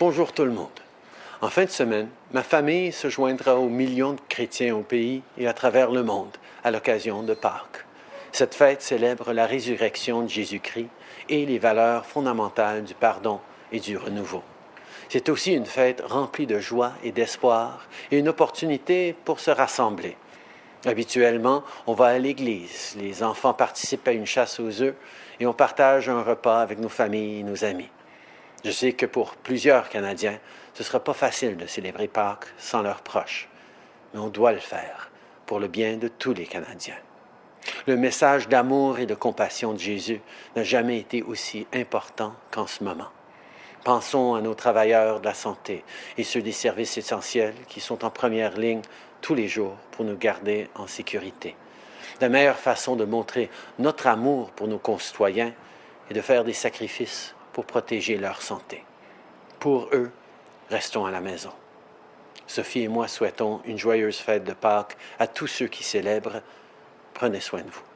Bonjour tout le monde. En fin de semaine, ma famille se joindra aux millions de chrétiens au pays et à travers le monde à l'occasion de Pâques. Cette fête célèbre la résurrection de Jésus-Christ et les valeurs fondamentales du pardon et du renouveau. C'est aussi une fête remplie de joie et d'espoir et une opportunité pour se rassembler. Habituellement, on va à l'église, les enfants participent à une chasse aux œufs et on partage un repas avec nos familles et nos amis. Je sais que pour plusieurs Canadiens, ce ne sera pas facile de célébrer Pâques sans leurs proches, mais on doit le faire pour le bien de tous les Canadiens. Le message d'amour et de compassion de Jésus n'a jamais été aussi important qu'en ce moment. Pensons à nos travailleurs de la santé et ceux des services essentiels qui sont en première ligne tous les jours pour nous garder en sécurité. La meilleure façon de montrer notre amour pour nos concitoyens est de faire des sacrifices pour protéger leur santé. Pour eux, restons à la maison. Sophie et moi souhaitons une joyeuse fête de Pâques à tous ceux qui célèbrent. Prenez soin de vous.